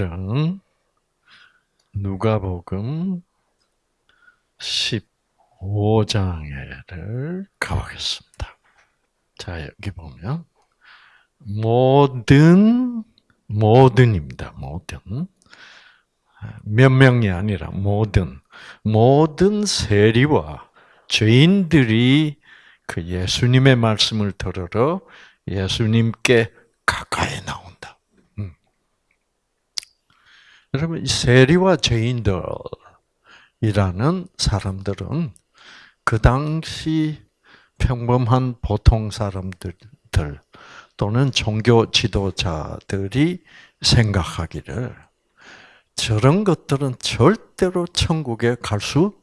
오늘은 누가복음 15장에를 가보겠습니다. 자, 여기 보면 모든 모든입니다. 모든 몇 명이 아니라 모든 모든 세리와 죄인들이 그 예수님의 말씀을 들으러 예수님께 가까이 나온다. 음. 여러분, 세리와 죄인들이라는 사람들은 그 당시 평범한 보통 사람들 또는 종교 지도자들이 생각하기를 저런 것들은 절대로 천국에 갈 수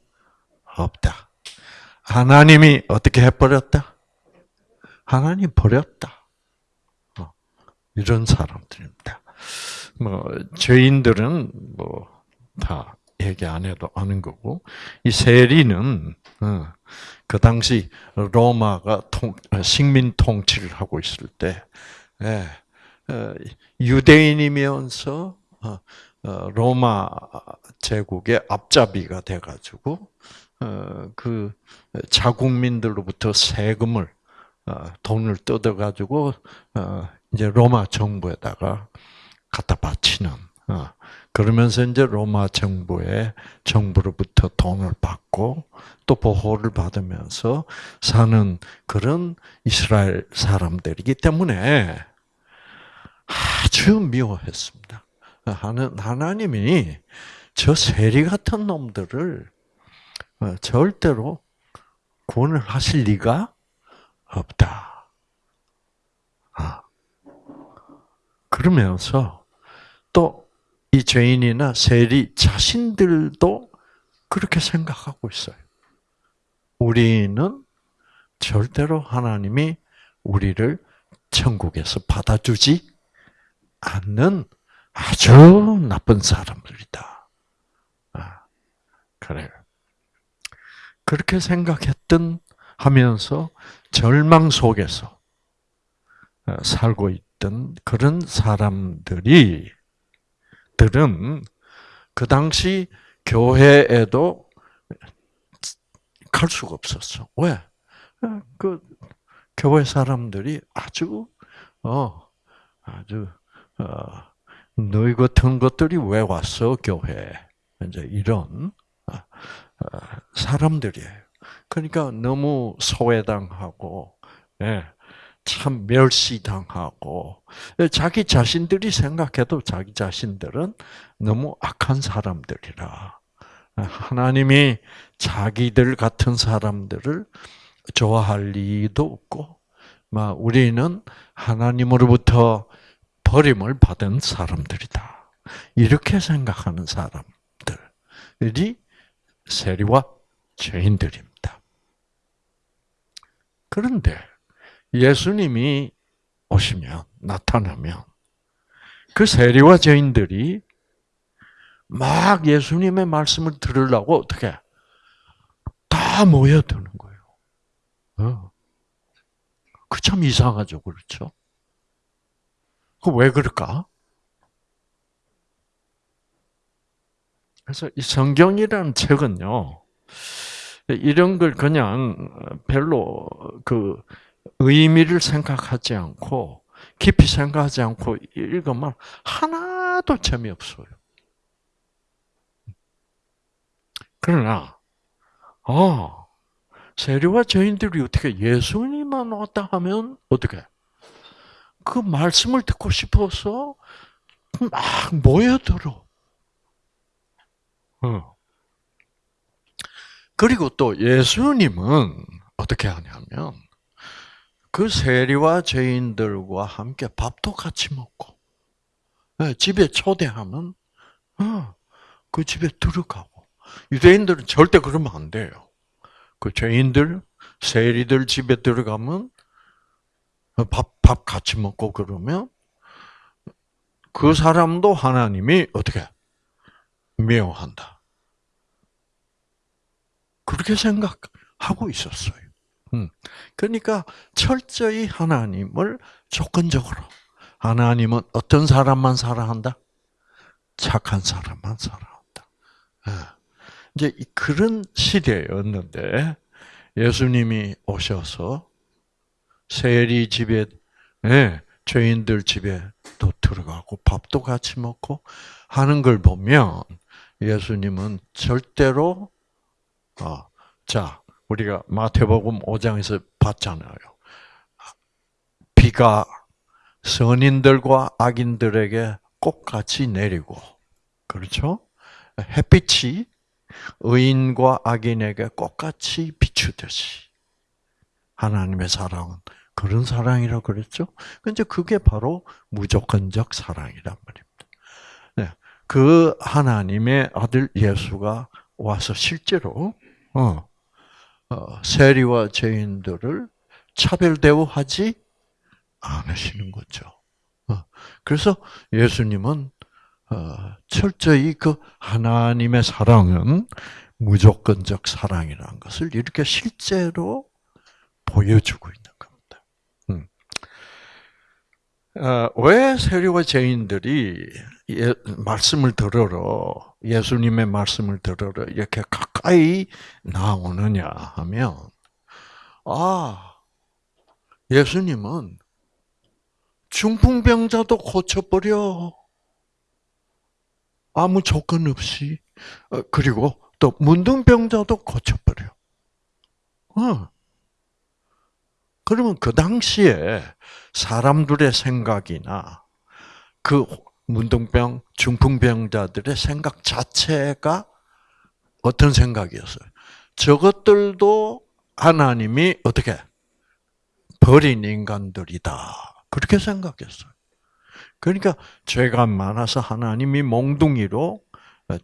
없다. 하나님이 어떻게 해버렸다? 하나님 버렸다. 어, 이런 사람들입니다. 뭐 죄인들은 뭐 다 얘기 안 해도 아는 거고 이 세리는 어, 그 당시 로마가 통, 식민 통치를 하고 있을 때 예, 어, 유대인이면서 로마 제국의 앞잡이가 돼가지고 그 자국민들로부터 세금을 어, 돈을 뜯어가지고 어, 이제 로마 정부에다가 갖다 바치는 어, 그러면서 이제 로마 정부의 정부로부터 돈을 받고 또 보호를 받으면서 사는 그런 이스라엘 사람들이기 때문에 아주 미워했습니다. 하나님이 저 세리 같은 놈들을 절대로 구원을 하실 리가 없다. 아. 그러면서 또 이 죄인이나 세리 자신들도 그렇게 생각하고 있어요. 우리는 절대로 하나님이 우리를 천국에서 받아주지 않는 아주 나쁜 사람들이다. 아, 그래요. 그렇게 생각했던 하면서 절망 속에서 어, 살고 있던 그런 사람들이 들은 그 당시 교회에도 갈 수가 없었어. 왜? 어, 그 교회 사람들이 아주 어 아주 어 너희 같은 것들이 왜 왔어 교회 이제 이런 어, 사람들이에요. 그러니까 너무 소외당하고, 예, 참 멸시당하고, 자기 자신들이 생각해도 자기 자신들은 너무 악한 사람들이라. 하나님이 자기들 같은 사람들을 좋아할 리도 없고, 우리는 하나님으로부터 버림을 받은 사람들이다. 이렇게 생각하는 사람들이 세리와 죄인들입니다. 그런데 예수님이 오시면 나타나면 그 세리와 죄인들이 막 예수님의 말씀을 들으려고 어떻게 다 모여드는 거예요. 어. 그참 이상하죠, 그렇죠? 그왜 그럴까? 그래서 이 성경이라는 책은요, 이런 걸 그냥 별로 그 의미를 생각하지 않고 깊이 생각하지 않고 읽으면 하나도 재미없어요. 그러나 아 세리와 죄인들이 어떻게 예수님만 왔다 하면 어떻게 그 말씀을 듣고 싶어서 막 모여들어. 어. 그리고 또 예수님은 어떻게 하냐면 그 세리와 죄인들과 함께 밥도 같이 먹고 네, 집에 초대하면 어, 그 집에 들어가고 유대인들은 절대 그러면 안 돼요. 그 죄인들, 세리들 집에 들어가면 밥, 밥 같이 먹고 그러면 그 사람도 하나님이 어떻게 미워한다. 그렇게 생각하고 있었어요. 음. 그러니까 철저히 하나님을 조건적으로 하나님은 어떤 사람만 사랑한다? 착한 사람만 살아온다. 예. 이제 그런 시대였는데 예수님이 오셔서 세리 집에 예, 죄인들 집에 또 들어가고 밥도 같이 먹고 하는 걸 보면 예수님은 절대로 어, 자 우리가 마태복음 5장에서 봤잖아요. 비가 선인들과 악인들에게 똑같이 내리고 그렇죠? 햇빛이 의인과 악인에게 똑같이 비추듯이 하나님의 사랑은 그런 사랑이라고 그랬죠. 근데 그게 바로 무조건적 사랑이란 말입니다. 네, 그 하나님의 아들 예수가 와서 실제로 어, 어, 세리와 죄인들을 차별 대우하지 않으시는 거죠. 어, 그래서 예수님은 어, 철저히 그 하나님의 사랑은 무조건적 사랑이라는 것을 이렇게 실제로 보여주고 있는 겁니다. 음. 어, 왜 세리와 죄인들이 예, 말씀을 들으러 예수님의 말씀을 들으러 이렇게 가까이 나오느냐 하면 아 예수님은 중풍병자도 고쳐버려. 아무 조건 없이. 어, 그리고 또 문둥병자도 고쳐버려. 어. 그러면 그 당시에 사람들의 생각이나 그 문둥병, 중풍병자들의 생각 자체가 어떤 생각이었어요? 저것들도 하나님이 어떻게 버린 인간들이다. 그렇게 생각했어요. 그러니까 죄가 많아서 하나님이 몽둥이로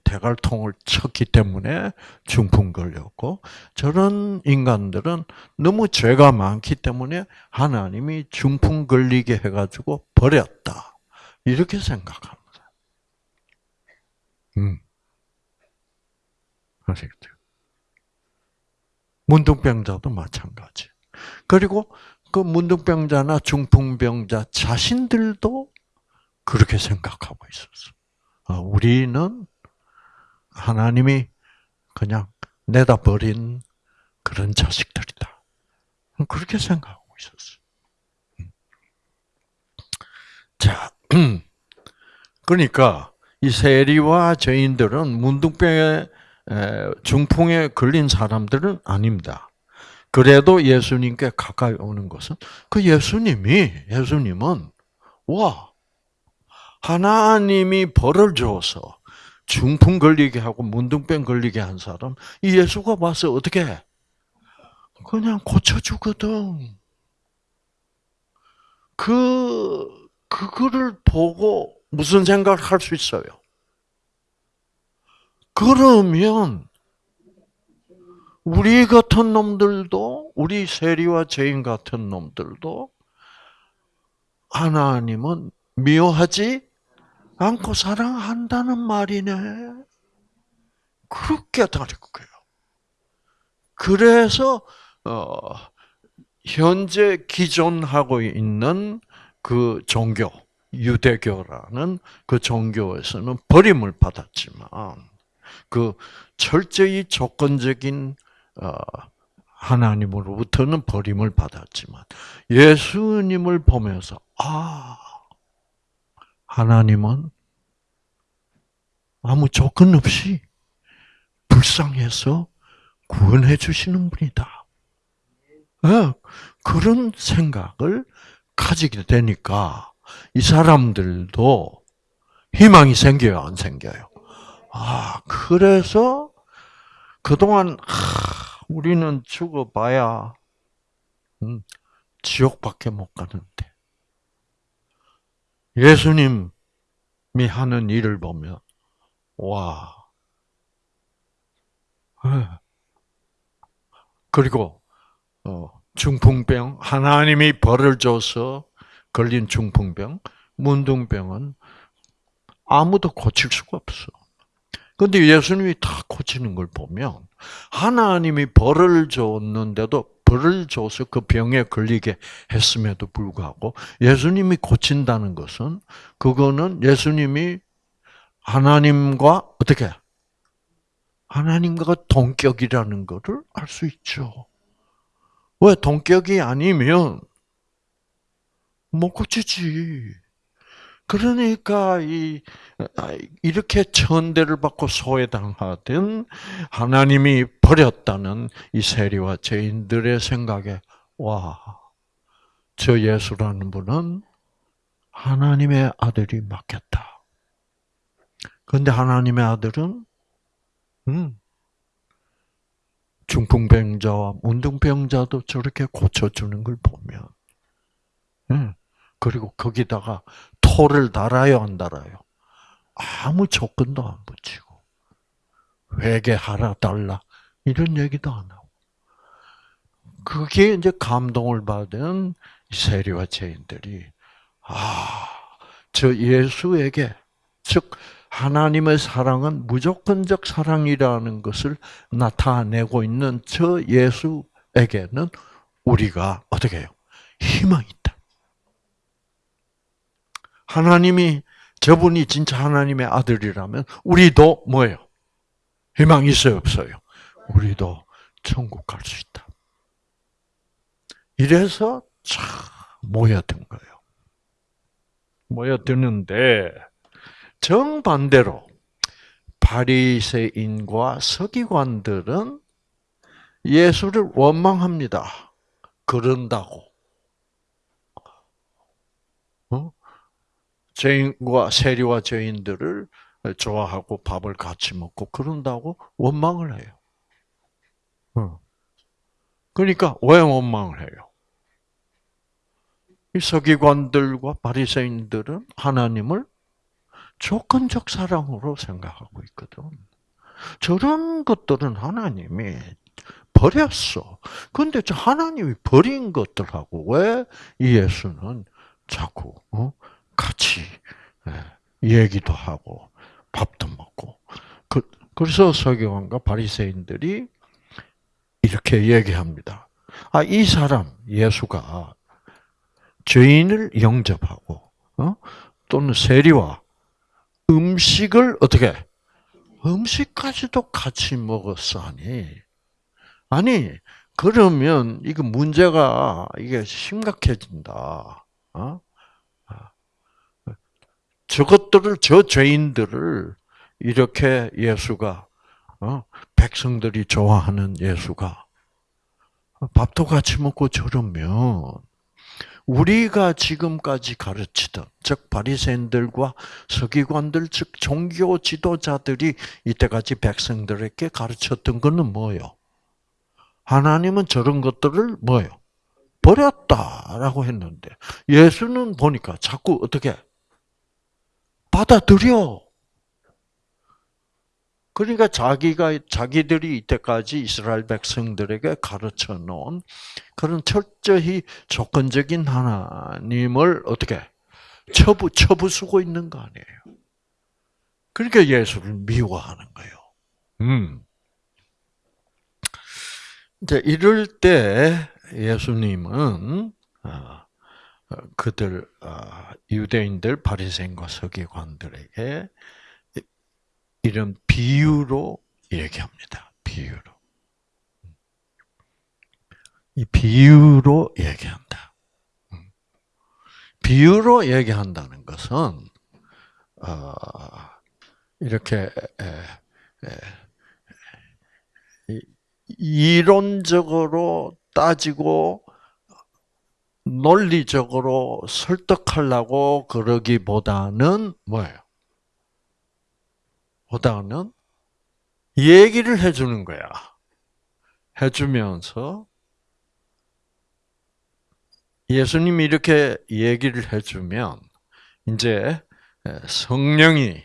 대갈통을 쳤기 때문에 중풍 걸렸고 저런 인간들은 너무 죄가 많기 때문에 하나님이 중풍 걸리게 해가지고 버렸다 이렇게 생각합니다. 음, 아시겠죠? 문둥병자도 마찬가지. 그리고 그 문둥병자나 중풍병자 자신들도 그렇게 생각하고 있었어. 아, 우리는 하나님이 그냥 내다 버린 그런 자식들이다. 그렇게 생각하고 있었어. 음. 자, 그러니까 이 세리와 죄인들은 문둥병에 중풍에 걸린 사람들은 아닙니다. 그래도 예수님께 가까이 오는 것은 그 예수님이 예수님은 와 하나님이 벌을 줘서 중풍 걸리게 하고 문둥병 걸리게 한 사람 이 예수가 와서 어떻게 해? 그냥 고쳐주거든. 그 그거를 보고 무슨 생각을 할 수 있어요? 그러면 우리 같은 놈들도 우리 세리와 죄인 같은 놈들도 하나님은 미워하지 않고 사랑한다는 말이네. 그렇게 다른 거예요. 그래서 어, 현재 기존하고 있는 그 종교 유대교라는 그 종교에서는 버림을 받았지만 그 철저히 조건적인 어, 하나님으로부터는 버림을 받았지만 예수님을 보면서 아 하나님은 아무 조건 없이 불쌍해서 구원해 주시는 분이다. 네, 그런 생각을 가지게 되니까 이 사람들도 희망이 생겨요, 안 생겨요? 아, 그래서 그동안 아, 우리는 죽어봐야 음, 지옥밖에 못 가는데 예수님이 하는 일을 보면 와 예. 그리고 어, 중풍병 하나님이 벌을 줘서 걸린 중풍병 문둥병은 아무도 고칠 수가 없어. 근데 예수님이 다 고치는 걸 보면 하나님이 벌을 줬는데도 벌을 줘서 그 병에 걸리게 했음에도 불구하고 예수님이 고친다는 것은 그거는 예수님이 하나님과 어떻게 하나님과 동격이라는 것을 알 수 있죠. 왜 동격이 아니면 못 고치지. 그러니까 이 이렇게 천대를 받고 소외당하던 하나님이 버렸다는 이 세리와 죄인들의 생각에 와, 저 예수라는 분은 하나님의 아들이 맞겠다. 그런데 하나님의 아들은 음, 중풍병자와 문둥병자도 저렇게 고쳐주는 걸 보면, 음, 그리고 거기다가 토를 달아요, 안 달아요? 아무 조건도 안 붙이고, 회개하라, 달라, 이런 얘기도 안 하고. 그게 이제 감동을 받은 세리와 죄인들이, 아, 저 예수에게, 즉, 하나님의 사랑은 무조건적 사랑이라는 것을 나타내고 있는 저 예수에게는 우리가 어떻게 해요? 희망이 있다. 하나님이 저분이 진짜 하나님의 아들이라면 우리도 뭐예요? 희망 있어요, 없어요? 우리도 천국 갈 수 있다. 이래서 참 모여든 거예요. 모여드는데 정반대로 바리새인과 서기관들은 예수를 원망합니다. 그런다고. 어? 죄인과 세리와 죄인들을 좋아하고 밥을 같이 먹고 그런다고 원망을 해요. 어. 그러니까 왜 원망을 해요? 이 서기관들과 바리새인들은 하나님을 조건적 사랑으로 생각하고 있거든. 저런 것들은 하나님이 버렸어. 근데 저 하나님이 버린 것들하고 왜 예수는 자꾸 어? 같이 예, 얘기도 하고 밥도 먹고 그, 그래서 서기관과 바리새인들이 이렇게 얘기합니다. 아, 이 사람 예수가 죄인을 영접하고 어? 또는 세리와 음식을 어떻게 음식까지도 같이 먹었어니 아니 그러면 이거 문제가 이게 심각해진다. 어? 저것들을 저 죄인들을 이렇게 예수가 어? 백성들이 좋아하는 예수가 밥도 같이 먹고 저러면 우리가 지금까지 가르치던 즉 바리새인들과 서기관들 즉 종교 지도자들이 이때까지 백성들에게 가르쳤던 것은 뭐요? 하나님은 저런 것들을 뭐요? 버렸다라고 했는데 예수는 보니까 자꾸 어떻게 받아들여. 그러니까 자기가 자기들이 이때까지 이스라엘 백성들에게 가르쳐 놓은 그런 철저히 조건적인 하나님을 어떻게 처부 처부수고 있는 거 아니에요. 그러니까 예수를 미워하는 거예요. 음. 이제 이럴 때 예수님은 어, 그들 어, 유대인들 바리새인과 서기관들에게 이런 비유로 얘기합니다. 비유로. 이 비유로 얘기한다. 비유로 얘기한다는 것은 어, 이렇게 이론적으로 따지고 논리적으로 설득하려고 그러기보다는 뭐예요? 보다는 얘기를 해주는 거야. 해주면서 예수님이 이렇게 얘기를 해주면 이제 성령이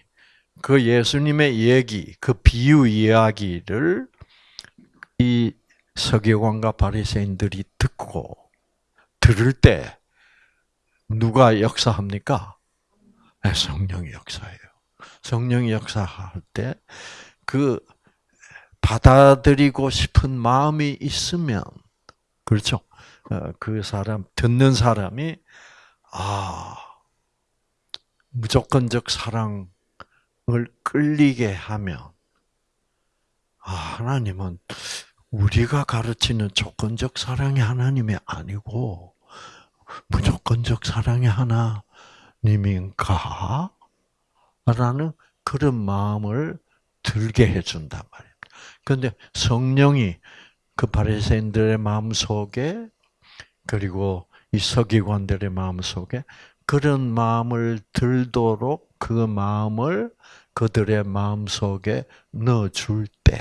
그 예수님의 얘기, 그 비유 이야기를 이 서기관과 바리새인들이 듣고 들을 때 누가 역사합니까? 네, 성령이 역사해요. 성령이 역사할 때 그 받아들이고 싶은 마음이 있으면 그렇죠. 어, 그 사람 듣는 사람이 아 무조건적 사랑을 끌리게 하면 아, 하나님은 우리가 가르치는 조건적 사랑의 하나님이 아니고 무조건적 사랑의 하나님인가? 라는 그런 마음을 들게 해준단 말입니다. 그런데 성령이 그 바리새인들의 마음 속에 그리고 이 서기관들의 마음 속에 그런 마음을 들도록 그 마음을 그들의 마음 속에 넣어줄 때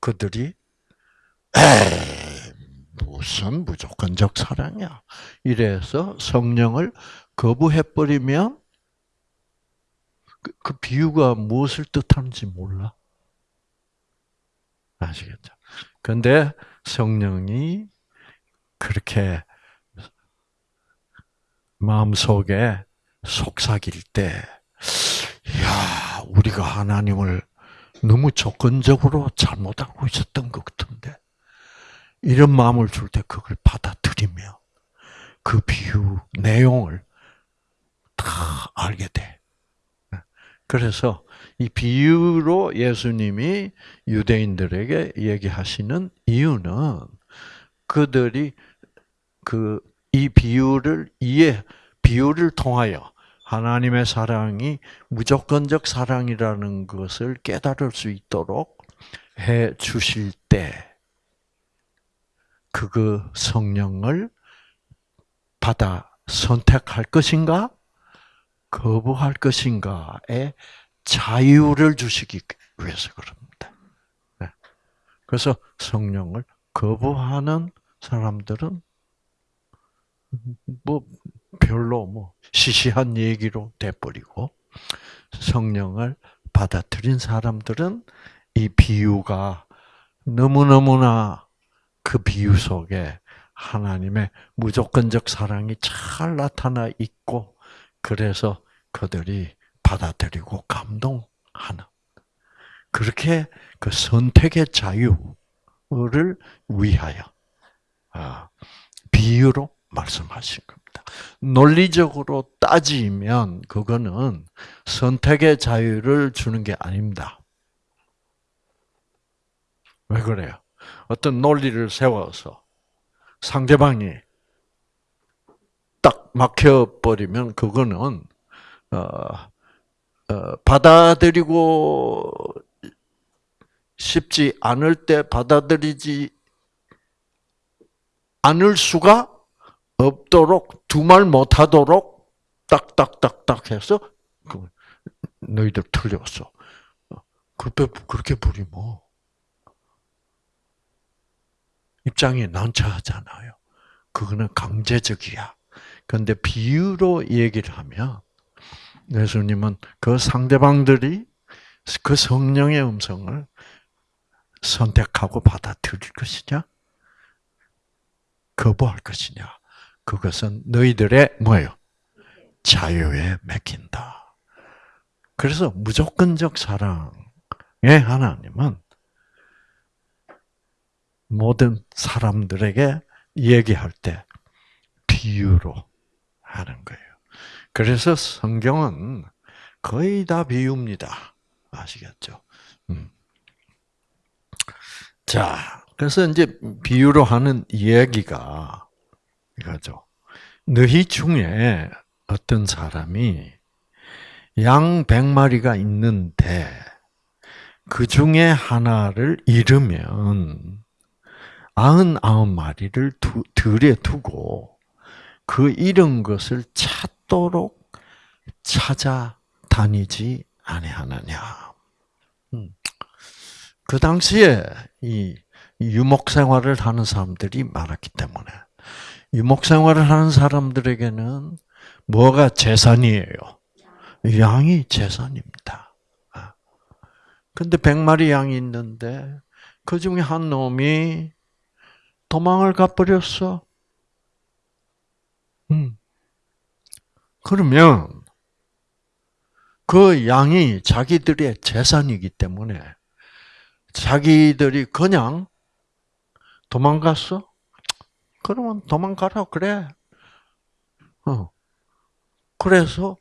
그들이 무슨 무조건적 사랑이야. 이래서 성령을 거부해버리면 그, 그 비유가 무엇을 뜻하는지 몰라. 아시겠죠? 근데 성령이 그렇게 마음속에 속삭일 때, 야, 우리가 하나님을 너무 조건적으로 잘못 알고 있었던 것 같은데, 이런 마음을 줄 때 그걸 받아들이면 그 비유 내용을 다 알게 돼. 그래서 이 비유로 예수님이 유대인들에게 얘기하시는 이유는 그들이 그 이 비유를 이해 비유를 통하여 하나님의 사랑이 무조건적 사랑이라는 것을 깨달을 수 있도록 해 주실 때, 그 성령을 받아 선택할 것인가, 거부할 것인가에 자유를 주시기 위해서 그럽니다. 네. 그래서 성령을 거부하는 사람들은 뭐 별로 뭐 시시한 얘기로 돼버리고 성령을 받아들인 사람들은 이 비유가 너무너무나 그 비유 속에 하나님의 무조건적 사랑이 잘 나타나 있고 그래서 그들이 받아들이고 감동하는 그렇게 그 선택의 자유를 위하여 아, 비유로 말씀하신 겁니다. 논리적으로 따지면 그거는 선택의 자유를 주는 게 아닙니다. 왜 그래요? 어떤 논리를 세워서 상대방이 딱 막혀버리면 그거는 어, 어, 받아들이고 싶지 않을 때 받아들이지 않을 수가 없도록 두 말 못하도록 딱딱딱딱 해서 그 너희들 틀렸어. 그렇게 그렇게 부리면 입장이 난처하잖아요. 그거는 강제적이야. 그런데 비유로 얘기를 하면 예수님은 그 상대방들이 그 성령의 음성을 선택하고 받아들일 것이냐, 거부할 것이냐, 그것은 너희들의 뭐예요? 자유에 맡긴다. 그래서 무조건적 사랑의 하나님은 모든 사람들에게 얘기할 때 비유로 하는 거예요. 그래서 성경은 거의 다 비유입니다. 아시겠죠? 음. 자, 그래서 이제 비유로 하는 이야기가 이거죠. 너희 중에 어떤 사람이 양 100마리가 있는데 그 중에 하나를 잃으면 99마리를 들에 두고 그 잃은 것을 찾도록 찾아다니지 아니하느냐. 음. 그 당시에 이 유목 생활을 하는 사람들이 많았기 때문에 유목 생활을 하는 사람들에게는 뭐가 재산이에요? 양이 재산입니다. 아. 근데 100마리 양이 있는데 그 중에 한 놈이 도망을 가버렸어. 음. 그러면 그 양이 자기들의 재산이기 때문에 자기들이 그냥 도망갔어? 그러면 도망가라 그래. 어. 그래서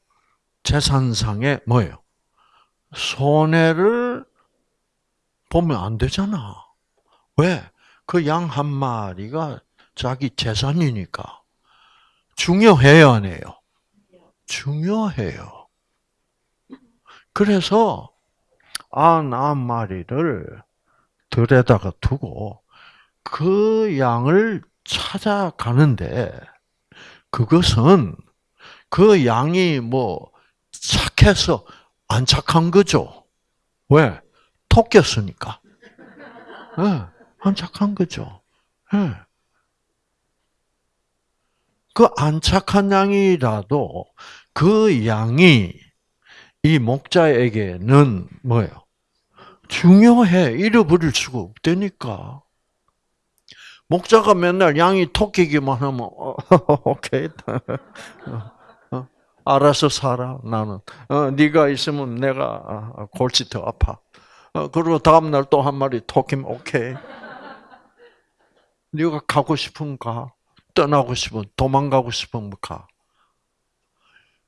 재산상에 뭐예요? 손해를 보면 안 되잖아. 왜? 그 양 한 마리가 자기 재산이니까. 중요해요, 안 해요? 중요해요. 그래서 안한 마리를 들에다가 두고 그 양을 찾아가는데 그것은 그 양이 뭐 착해서 안 착한 거죠. 왜? 토꼈으니까. 네, 안 착한 거죠. 네. 그 안 착한 양이라도 그 양이 이 목자에게는 뭐예요? 중요해. 잃어버릴 수가 없다니까. 목자가 맨날 양이 토끼기만 하면 어, 오케이 어, 알아서 살아 나는 어, 네가 있으면 내가 아, 골치 더 아파 어, 그리고 다음 날 또 한 마리 토끼면 오케이 네가 가고 싶으면 가 떠나고 싶으면 도망가고 싶으면 가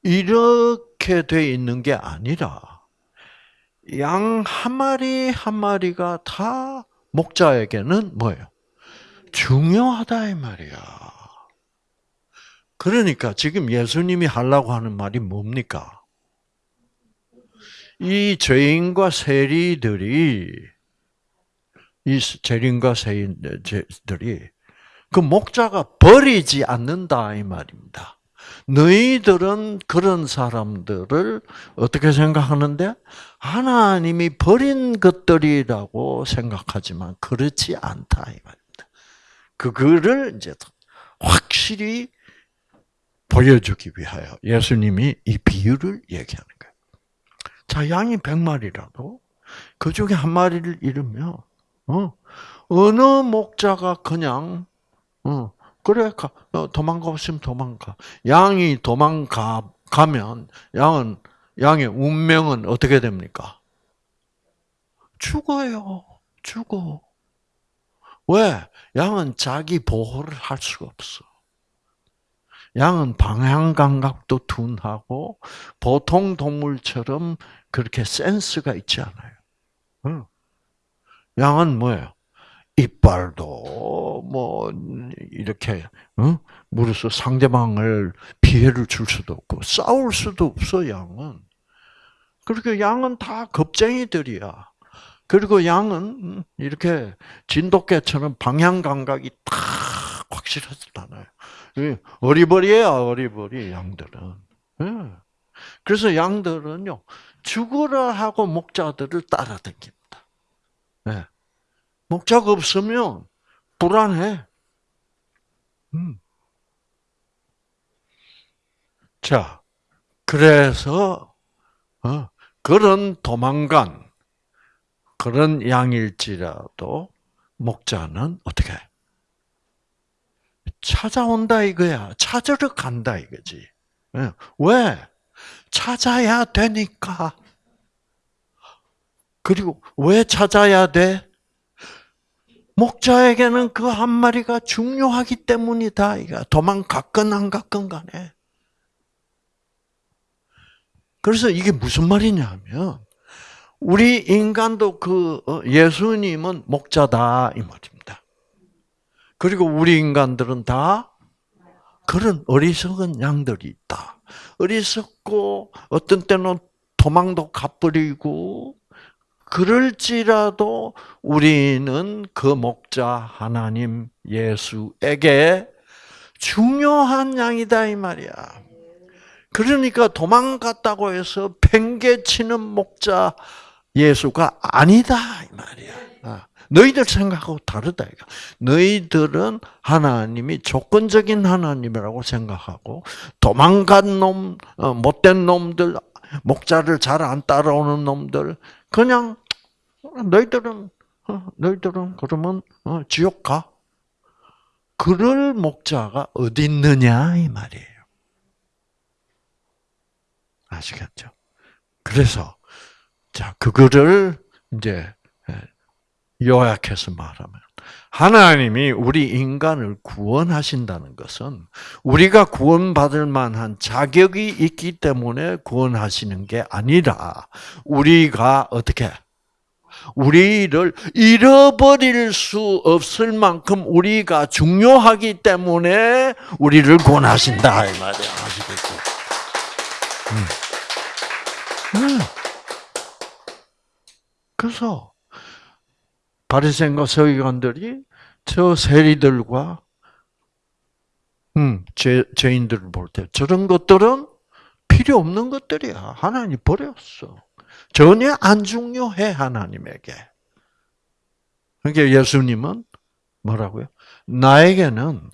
이렇게 돼 있는 게 아니라 양 한 마리 한 마리가 다 목자에게는 뭐예요? 중요하다 이 말이야. 그러니까 지금 예수님이 하려고 하는 말이 뭡니까? 이 죄인과 세리들이 이 죄인과 세리들이 그 목자가 버리지 않는다 이 말입니다. 너희들은 그런 사람들을 어떻게 생각하는데 하나님이 버린 것들이라고 생각하지만 그렇지 않다 이 말. 그거를 이제 확실히 보여주기 위하여 예수님이 이 비유를 얘기하는 거예요. 자, 양이 100마리라도 그 중에 한 마리를 잃으면 어, 어느 목자가 그냥 어, 그래 가, 어, 도망가고 싶으면 도망가. 양이 도망가 가면 양은 양의 운명은 어떻게 됩니까? 죽어요. 죽어. 왜? 양은 자기 보호를 할 수가 없어. 양은 방향 감각도 둔하고 보통 동물처럼 그렇게 센스가 있지 않아요. 양은 뭐예요? 이빨도 뭐 이렇게 물어서 상대방을 피해를 줄 수도 없고 싸울 수도 없어 양은. 그렇게 양은 다 겁쟁이들이야. 그리고 양은 이렇게 진돗개처럼 방향 감각이 딱 확실하지 않아요. 어리버리야 어리버리 양들은. 예. 그래서 양들은요 죽으라 하고 목자들을 따라다닙니다. 네. 목자가 없으면 불안해. 음. 자, 그래서 어, 그런 도망간 그런 양일지라도 목자는 어떻게 찾아온다 이거야. 찾으러 간다 이거지. 예. 왜? 찾아야 되니까. 그리고 왜 찾아야 돼? 목자에게는 그 한 마리가 중요하기 때문이다. 이거 도망갔건 안 갔건 간에. 그래서 이게 무슨 말이냐면 우리 인간도 그 어, 예수님은 목자다 이 말입니다. 그리고 우리 인간들은 다 그런 어리석은 양들이 있다. 어리석고 어떤 때는 도망도 가버리고 그럴지라도 우리는 그 목자 하나님 예수에게 중요한 양이다 이 말이야. 그러니까 도망갔다고 해서 팽개치는 목자 예수가 아니다 이 말이야. 아, 너희들 생각하고 다르다. 너희들은 하나님이 조건적인 하나님이라고 생각하고 도망간 놈, 어, 못된 놈들, 목자를 잘 안 따라오는 놈들 그냥 너희들은 어, 너희들은 그러면 어, 지옥 가. 그럴 목자가 어디 있느냐 이 말이에요. 아시겠죠? 그래서 자, 그거를 이제 예, 요약해서 말하면 하나님이 우리 인간을 구원하신다는 것은 우리가 구원받을 만한 자격이 있기 때문에 구원하시는 게 아니라 우리가 어떻게 우리를 잃어버릴 수 없을 만큼 우리가 중요하기 때문에 우리를 구원하신다 이 말이야. 아시겠죠? 음. 음. 그래서 바리새인과 서기관들이 저 세리들과 음, 죄, 죄인들을 볼 때 저런 것들은 필요 없는 것들이야. 하나님 버렸어. 전혀 안 중요해 하나님에게. 그러니까 예수님은 뭐라고요? 나에게는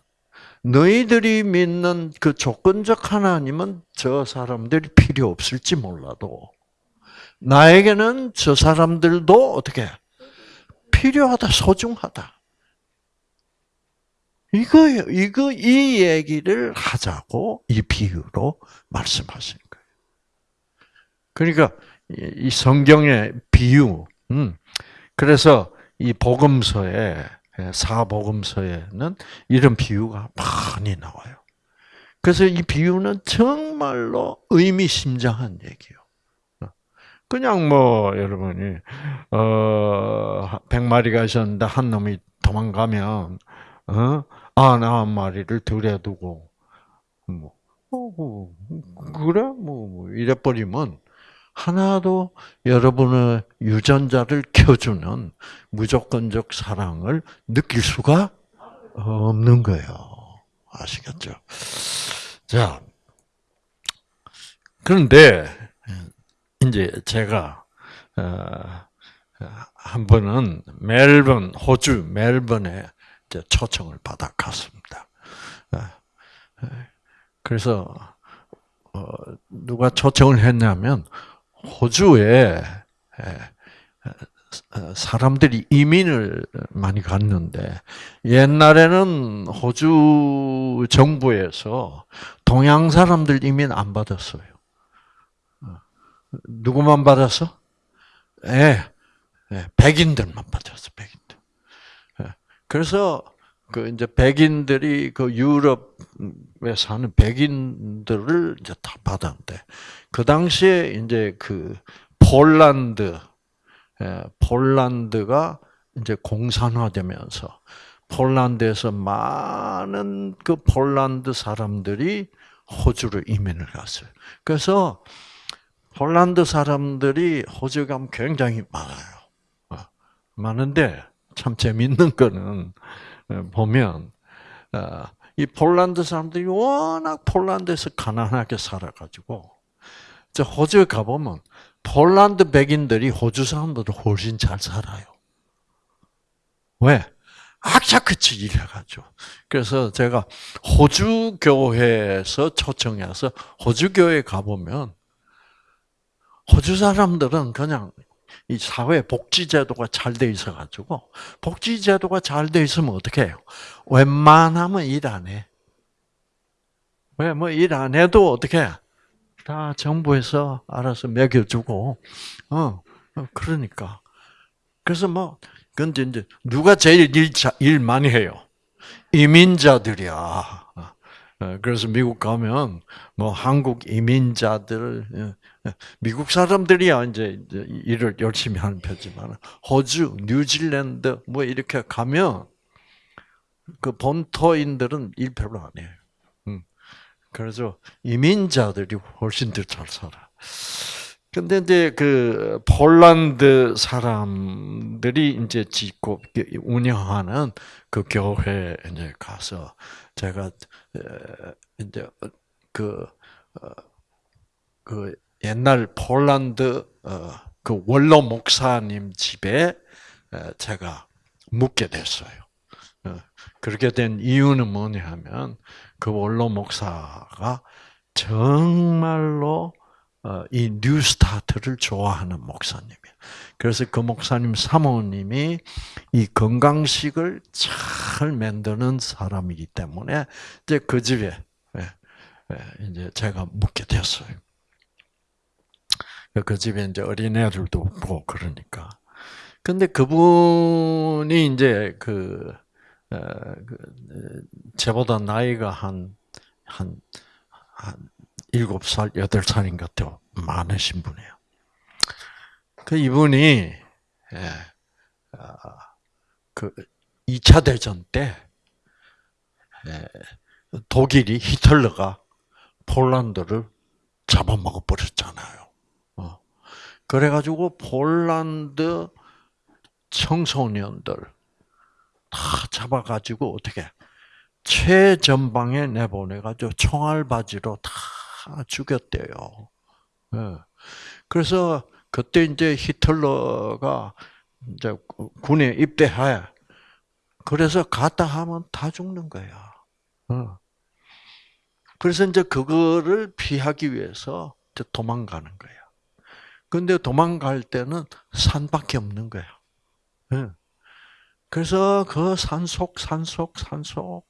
너희들이 믿는 그 조건적 하나님은 저 사람들이 필요 없을지 몰라도 나에게는 저 사람들도 어떻게 필요하다, 소중하다. 이거예요. 이거 이 얘기를 하자고 이 비유로 말씀하신 거예요. 그러니까 이 성경의 비유. 음. 그래서 이 복음서에 사복음서에는 이런 비유가 많이 나와요. 그래서 이 비유는 정말로 의미심장한 얘기예요. 그냥 뭐 여러분이 어 100마리가 있었는데 한 놈이 도망가면 어 아나 한 마리를 들여두고 뭐 어, 그래 뭐, 뭐 이래 버리면 하나도 여러분의 유전자를 켜주는 무조건적 사랑을 느낄 수가 없는 거예요. 아시겠죠? 자, 그런데 이제 제가 어, 한 번은 멜번 호주 멜번에 초청을 받아 갔습니다. 어, 그래서 어, 누가 초청을 했냐면 호주에 사람들이 이민을 많이 갔는데 옛날에는 호주 정부에서 동양 사람들 이민 안 받았어요. 누구만 받았어? 예, 예 백인들만 받았어, 백인들. 예, 그래서 그 이제 백인들이 그 유럽에 사는 백인들을 이제 다 받았는데 그 당시에 이제 그 폴란드, 예, 폴란드가 이제 공산화되면서 폴란드에서 많은 그 폴란드 사람들이 호주로 이민을 갔어요. 그래서 폴란드 사람들이 호주 가면 굉장히 많아요. 어, 많은데 참 재밌는 거는 어, 보면 어, 이 폴란드 사람들이 워낙 폴란드에서 가난하게 살아가지고 저 호주에 가보면 폴란드 백인들이 호주 사람들도 훨씬 잘 살아요. 왜? 악착같이 일해가지고. 그래서 제가 호주 교회에서 초청해서 호주 교회 가보면 호주 사람들은 그냥 이 사회 복지 제도가 잘 돼 있어 가지고 복지 제도가 잘 돼 있으면 어떻게 해요? 웬만하면 일 안 해. 왜 뭐 일 안 해도 어떻게 해? 다 정부에서 알아서 먹여주고, 어, 어, 그러니까. 그래서 뭐, 근데 이제 누가 제일 일, 일 많이 해요? 이민자들이야. 어, 그래서 미국 가면 뭐 한국 이민자들 어, 미국 사람들이야 이제 일을 열심히 하는 편이지만 호주, 뉴질랜드 뭐 이렇게 가면 그 본토인들은 일 별로 안 해요. 그래서 이민자들이 훨씬 더 잘 살아. 근데 이제 그 폴란드 사람들이 이제 짓고 운영하는 그 교회 이제 가서 제가 이제 그, 어, 그 옛날 폴란드 어, 그 원로 목사님 집에 제가 묵게 됐어요. 어, 그렇게 된 이유는 뭐냐면 그 원로 목사가 정말로 어, 이 뉴스타트를 좋아하는 목사님이에요. 그래서 그 목사님 사모님이 이 건강식을 잘 만드는 사람이기 때문에 이제 그 집에 예, 예, 이제 제가 묵게 됐어요. 그 집에 이제 어린애들도 없고 그러니까 근데 그분이 이제 그, 어, 그 제보다 나이가 한, 한, 한 7살, 8살인가 더 많으신 분이에요. 그 이분이, 예, 아, 그 2차 대전 때, 예, 독일이, 히틀러가 폴란드를 잡아먹어 버렸잖아요. 어. 그래가지고 폴란드 청소년들 다 잡아가지고 어떻게 최전방에 내보내가지고 총알바지로 다 죽였대요. 예. 그래서 그때 이제 히틀러가 이제 군에 입대해. 그래서 갔다 하면 다 죽는 거야. 어. 그래서 이제 그거를 피하기 위해서 도망가는 거야. 근데 도망갈 때는 산밖에 없는 거야. 예. 그래서 그 산속, 산속, 산속.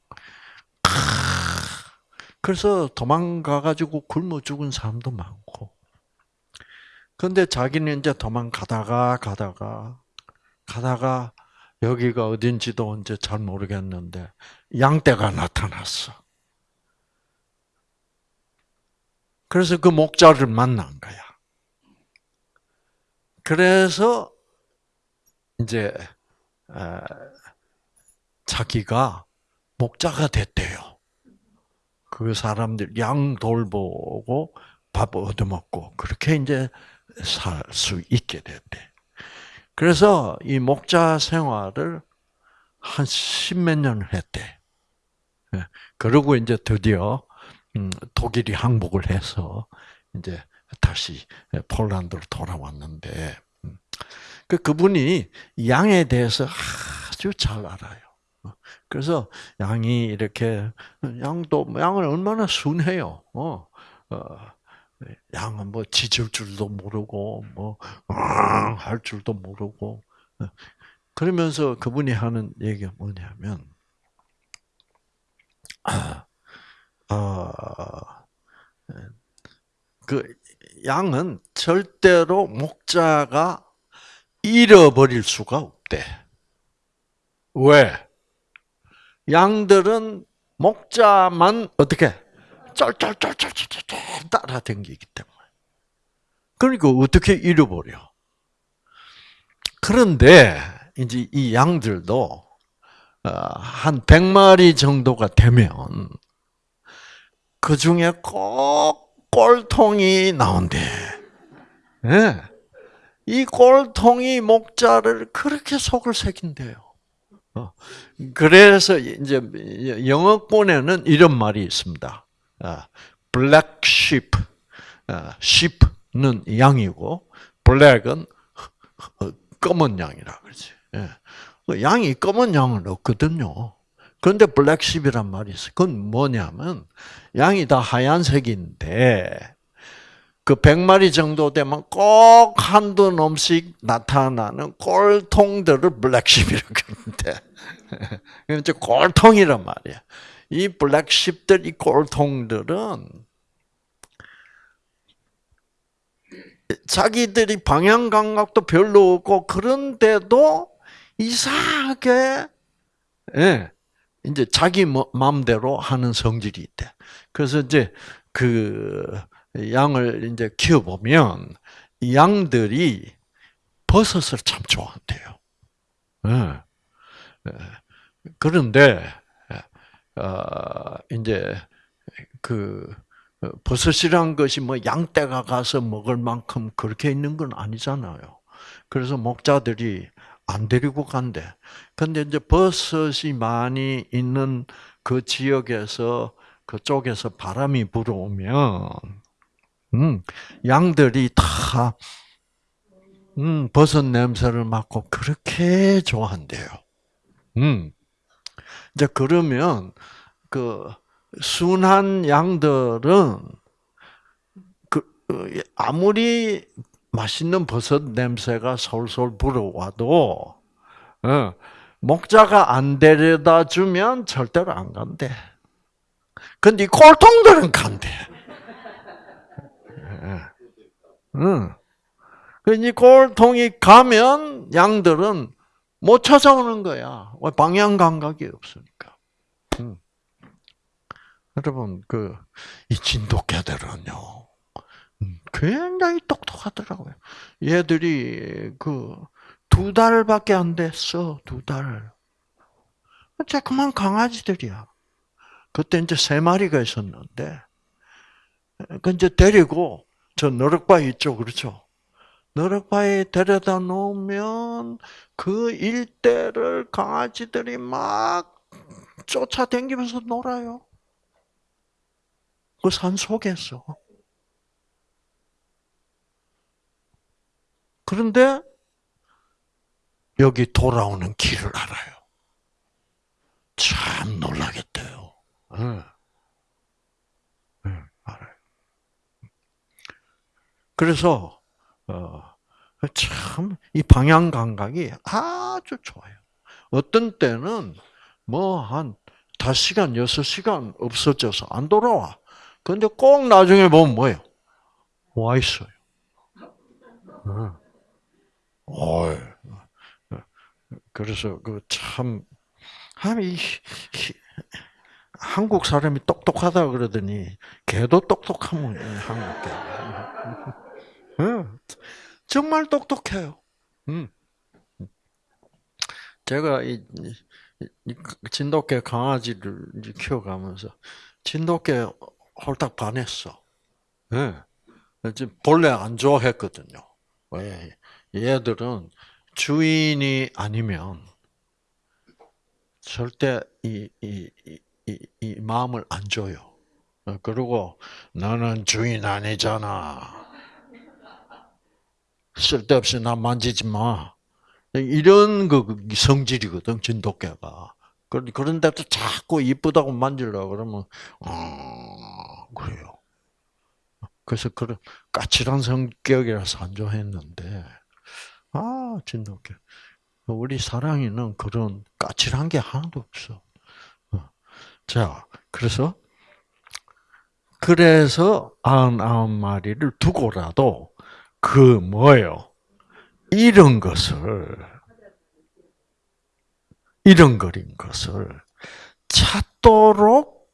그래서 도망가가지고 굶어 죽은 사람도 많고. 근데 자기는 이제 도망가다가, 가다가, 가다가, 여기가 어딘지도 이제 잘 모르겠는데, 양떼가 나타났어. 그래서 그 목자를 만난 거야. 그래서 이제 자기가 목자가 됐대요. 그 사람들 양 돌보고 밥 얻어먹고 그렇게 이제 살 수 있게 됐대. 그래서 이 목자 생활을 한 십몇 년을 했대. 예. 그러고 이제 드디어 음, 독일이 항복을 해서 이제 다시 폴란드로 돌아왔는데 음. 그 그분이 양에 대해서 아주 잘 알아요. 그래서 양이 이렇게 양도 양은 얼마나 순해요. 어, 어 양은 뭐 짖을 줄도 모르고 뭐할 줄도 모르고 그러면서 그분이 하는 얘기가 뭐냐면 아, 어, 그 양은 절대로 목자가 잃어버릴 수가 없대. 왜? 양들은 목자만 어떻게 쩔쩔쩔쩔쩔 따라다니기 때문에. 그러니까 어떻게 잃어버려? 그런데 이제 이 양들도 어, 한 100마리 정도가 되면 그 중에 꼭 꼴통이 나온대. 네. 이 꼴통이 목자를 그렇게 속을 새긴대요. 어. 그래서 이제 영어권에는 이런 말이 있습니다. 아, black sheep, 아, sheep는 양이고 black은 검은 양이라 그러지. 예. 그 양이 검은 양은 없거든요. 그런데 블랙십이란 말이 있어요. 그건 뭐냐면 양이 다 하얀색인데 그 100마리 정도 되면 꼭 한두 놈씩 나타나는 꼴통들을 블랙십이라고 하는데 이제 꼴통이란 말이야. 이 블랙십들, 이 꼴통들은 자기들이 방향 감각도 별로 없고 그런데도 이상하게 예, 이제 자기 뭐, 마음대로 하는 성질이 있대. 그래서 이제 그 양을 이제 키워 보면 양들이 버섯을 참 좋아한대요. 예. 예. 그런데 어, 이제 그 버섯이란 것이 뭐 양떼가 가서 먹을 만큼 그렇게 있는 건 아니잖아요. 그래서 목자들이 안 데리고 간대. 근데 이제 버섯이 많이 있는 그 지역에서 그쪽에서 바람이 불어오면 음, 양들이 다 음, 버섯 냄새를 맡고 그렇게 좋아한대요. 음. 이제 그러면 그 순한 양들은 그 아무리 맛있는 버섯 냄새가 솔솔 불어와도 어, 목자가 안 데려다 주면 절대로 안 간대. 근데 꼴통들은 간대. 응. 이 꼴통이 가면 양들은 못 찾아오는 거야. 왜 방향 감각이 없으니까. 음. 여러분 그 이 진돗개들은요. 음, 굉장히 똑똑하더라고요. 얘들이 그 두 달밖에 안 됐어. 두 달. 조그만 강아지들이야. 그때 이제 세 마리가 있었는데, 그 이제 데리고 저 너럭바위 있죠, 그렇죠? 너럭바위에 데려다 놓으면 그 일대를 강아지들이 막 쫓아다니면서 놀아요. 그 산 속에서. 그런데 여기 돌아오는 길을 알아요. 참 놀라겠대요. 네. 네, 알아요. 그래서 어, 참 이 방향 감각이 아주 좋아요. 어떤 때는 뭐 한 5시간, 6시간 없어져서 안 돌아와. 근데 꼭 나중에 보면 뭐예요? 와 있어요. 어. 그래서 그참 이 한국 사람이 똑똑하다 그러더니 개도 똑똑하면 한국 개. 정말 똑똑해요. 음. 제가 이, 진돗개 강아지를 키워가면서 진돗개 홀딱 반했어. 예. 본래 안 좋아했거든요. 왜? 얘들은 주인이 아니면 절대 이, 이, 이, 이 마음을 안 줘요. 그리고 너는 주인 아니잖아. 쓸데없이 나 만지지 마. 이런 그 성질이거든 진돗개가. 그런데도 자꾸 이쁘다고 만지려고 그러면 어, 그래요. 그래서 그런 까칠한 성격이라서 안 좋아했는데 아 진돗개. 우리 사랑이는 그런 까칠한 게 하나도 없어. 어. 자, 그래서 그래서 아흔아홉 마리를 두고라도 그 뭐예요? 이런 것을 이런 거린 것을 찾도록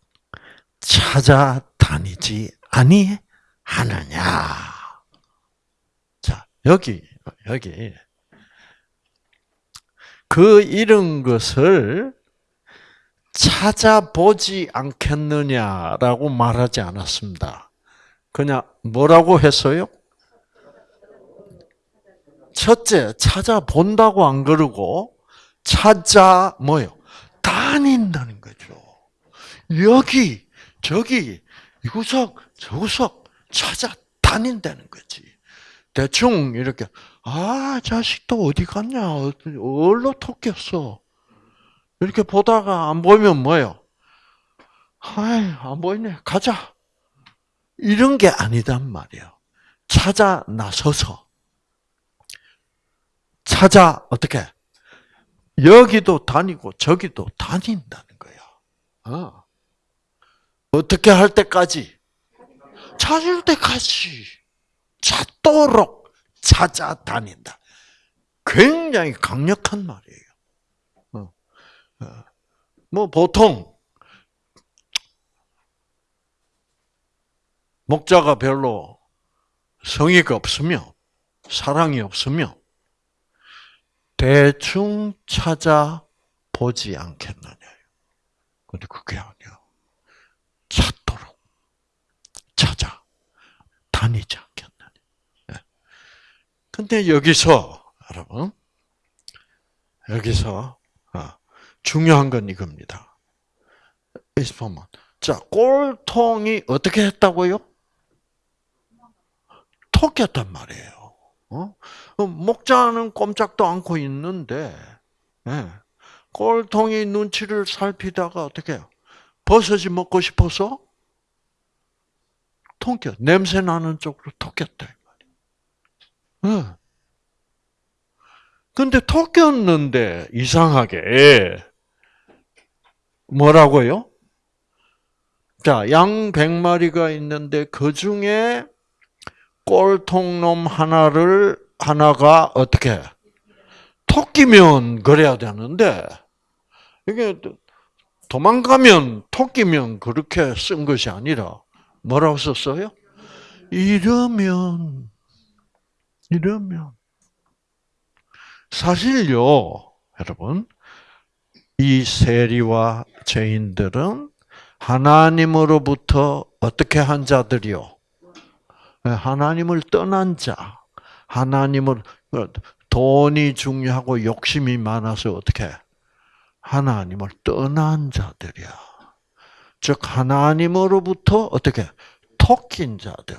찾아다니지 아니하느냐. 자, 여기 여기 그 이런 것을 찾아보지 않겠느냐라고 말하지 않았습니다. 그냥 뭐라고 했어요? 첫째, 찾아본다고 안 그러고, 찾아, 뭐요? 다닌다는 거죠. 여기, 저기, 이구석, 저구석 찾아 다닌다는 거지. 대충 이렇게, 아, 자식도 어디 갔냐? 어디로 톡겼어? 이렇게 보다가 안 보이면 뭐예요? 아이, 안 보이네. 가자. 이런 게 아니단 말이에요. 찾아 나서서. 찾아, 어떻게? 여기도 다니고 저기도 다닌다는 거야. 어. 어떻게 할 때까지? 찾을 때까지. 찾도록 찾아다닌다. 굉장히 강력한 말이에요. 어. 어. 뭐 보통 목자가 별로 성의가 없으면 사랑이 없으면 대충 찾아보지 않겠느냐. 근데 그게 아니야. 찾도록 찾아 다니지 않겠느냐. 예. 근데 여기서 여러분 여기서 어, 중요한 건 이겁니다. 여기서 자 꼴통이 어떻게 했다고요? 톡했단 말이에요. 어? 어? 목자는 꼼짝도 않고 있는데 네. 꼴통이 눈치를 살피다가 어떻게 해요? 버섯이 먹고 싶어서 통겨 냄새 나는 쪽으로 네. 근데 톡겼는데 이상하게 뭐라고요? 자, 양 100마리가 있는데 그 중에 꼴통놈 하나를 하나가 어떻게 토끼면 그래야 되는데 이게 도망가면 토끼면 그렇게 쓴 것이 아니라 뭐라고 썼어요? 이러면 이러면 사실요, 여러분 이 세리와 죄인들은 하나님으로부터 어떻게 한 자들이요? 하나님을 떠난 자, 하나님을 돈이 중요하고 욕심이 많아서 어떻게 하나님을 떠난 자들이야. 즉 하나님으로부터 어떻게 토낀 자들,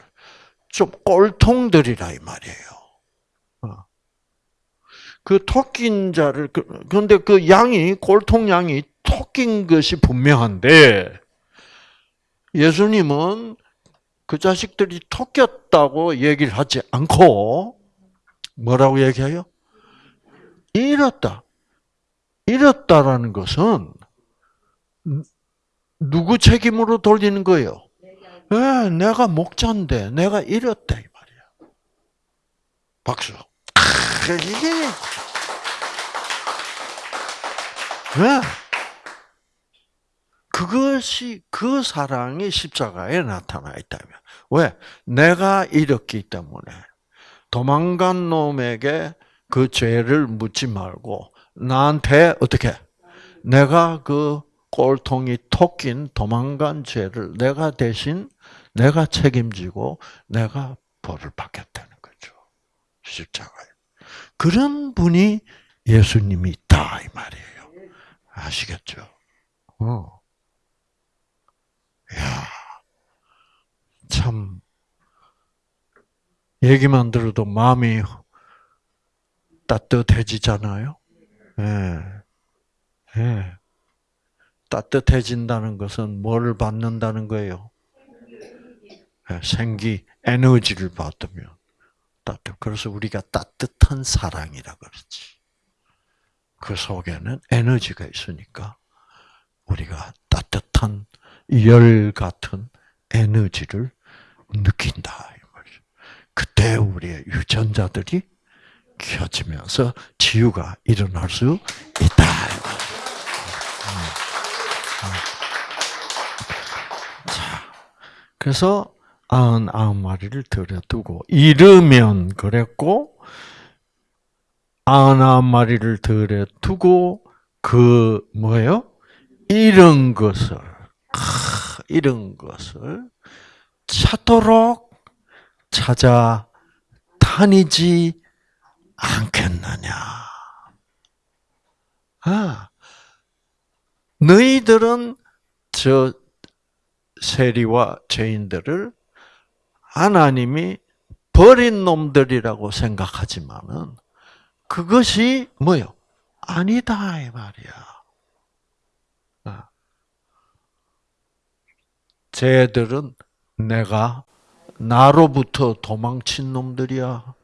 좀 꼴통들이라 이 말이에요. 어. 그 토낀 자를 그런데 그 양이 꼴통 양이 토낀 것이 분명한데 예수님은 그 자식들이 토꼈다고 얘기를 하지 않고 뭐라고 얘기해요? 잃었다. 잃었다라는 것은 누구 책임으로 돌리는 거예요? 네, 내가 목자인데 내가 잃었다 이 말이야. 박수. 이게 네. 그것이 그 사랑이 십자가에 나타나 있다면 왜? 내가 잃었기 때문에 도망간 놈에게 그 죄를 묻지 말고 나한테 어떻게 내가 그 꼴통이 토낀 도망간 죄를 내가 대신 내가 책임지고 내가 벌을 받겠다는 거죠. 십자가에. 그런 분이 예수님이 있다 이 말이에요. 아시겠죠? 어. 야, 참 얘기만 들어도 마음이 따뜻해지잖아요. 예. 예. 따뜻해진다는 것은 뭘 받는다는 거예요? 예, 생기, 에너지를 받으면 따뜻. 그래서 우리가 따뜻한 사랑이라 그러지. 그 속에는 에너지가 있으니까 우리가 따뜻한 열 같은 에너지를 느낀다. 그때 우리의 유전자들이 켜지면서 치유가 일어날 수 있다. 자, 그래서 아흔 아홉 마리를 들여두고 잃으면 그랬고 아흔 아홉 마리를 들여두고 그 뭐예요? 잃은 것을 잃은 것을 찾도록 찾아 다니지 않겠느냐. 아, 너희들은 저 세리와 죄인들을 하나님이 버린 놈들이라고 생각하지만은 그것이 뭐요? 아니다 이 말이야. 아. 쟤들은 내가 나로부터 도망친 놈들이야.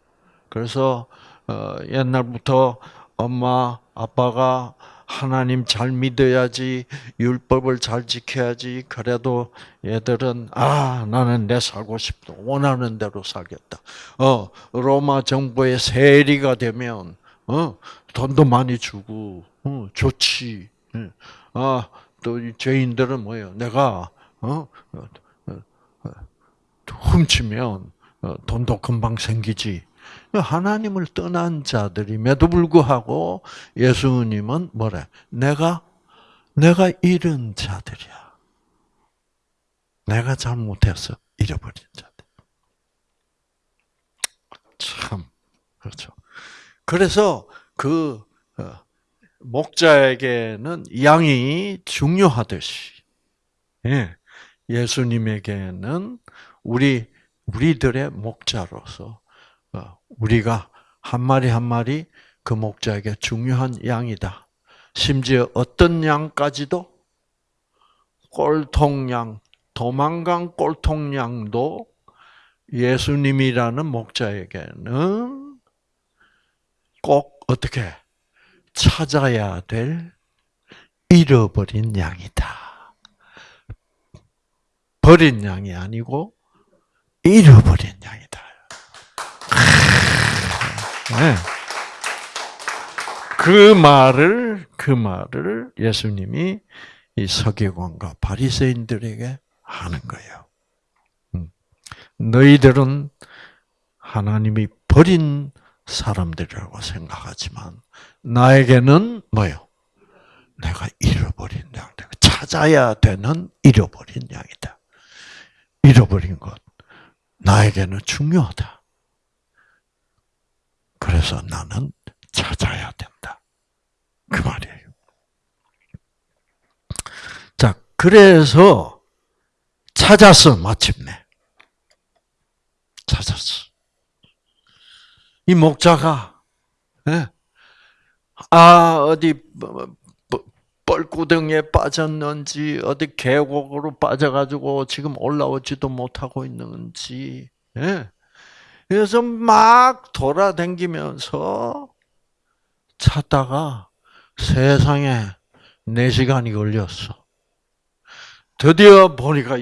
그래서 어, 옛날부터 엄마 아빠가 하나님 잘 믿어야지 율법을 잘 지켜야지 그래도 얘들은 아 나는 내 살고 싶다 원하는 대로 살겠다. 어 로마 정부의 세리가 되면 어 돈도 많이 주고 어 좋지. 예. 아또 죄인들은 뭐예요? 내가 어, 어, 어 훔치면 돈도 금방 생기지. 하나님을 떠난 자들임에도 불구하고 예수님은 뭐래? 내가 내가 잃은 자들이야. 내가 잘못해서 잃어버린 자들. 참 그렇죠. 그래서 그 어, 목자에게는 양이 중요하듯이 예, 예수님에게는 우리 우리들의 목자로서 어, 우리가 한 마리 한 마리 그 목자에게 중요한 양이다. 심지어 어떤 양까지도 꼴통양, 도망간 꼴통양도 예수님이라는 목자에게는 꼭 어떻게 찾아야 될 잃어버린 양이다. 버린 양이 아니고 잃어버린 양이다. 네. 그 말을 그 말을 예수님이 이 서기관과 바리새인들에게 하는 거예요. 음. 너희들은 하나님이 버린 사람들이라고 생각하지만 나에게는 뭐요? 내가 잃어버린 양, 내가 찾아야 되는 잃어버린 양이다. 잃어버린 것 나에게는 중요하다. 그래서 나는 찾아야 된다. 그 말이에요. 자, 그래서 찾았어, 마침내. 찾았어. 이 목자가, 예? 아, 어디, 뻘구덩이에 빠졌는지, 어디 계곡으로 빠져가지고 지금 올라오지도 못하고 있는지, 예? 그래서 막 돌아다니면서 찾다가 세상에 4시간이 걸렸어. 드디어 보니까,